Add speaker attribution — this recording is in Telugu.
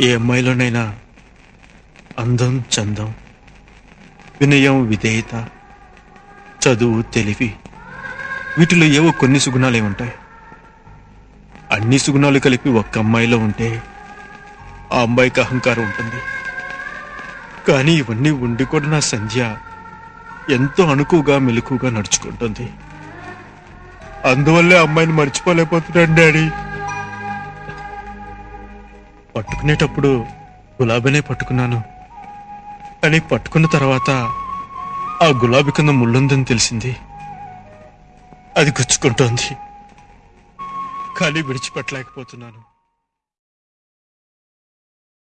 Speaker 1: ఏ అమ్మాయిలోనైనా అందం చందం వినయం విధేయత చదువు తెలివి వీటిలో ఏవో కొన్ని సుగుణాలే ఉంటాయి. అన్ని సుగుణాలు కలిపి ఒక్క అమ్మాయిలో ఉంటే ఆ అమ్మాయికి అహంకారం ఉంటుంది. కానీ ఇవన్నీ ఉండి కూడా నా సంధ్య ఎంతో అణుకుగా మెలకుగా నడుచుకుంటుంది. అందువల్లే అమ్మాయిని మర్చిపోలేకపోతున్నాను డాడీ. పట్టుకునేటప్పుడు గులాబీనే పట్టుకున్నాను. కానీ పట్టుకున్న తర్వాత ఆ గులాబీ కింద ముళ్ళుందని తెలిసింది. అది గుచ్చుకుంటోంది. కానీ విడిచిపెట్టలేకపోతున్నాను.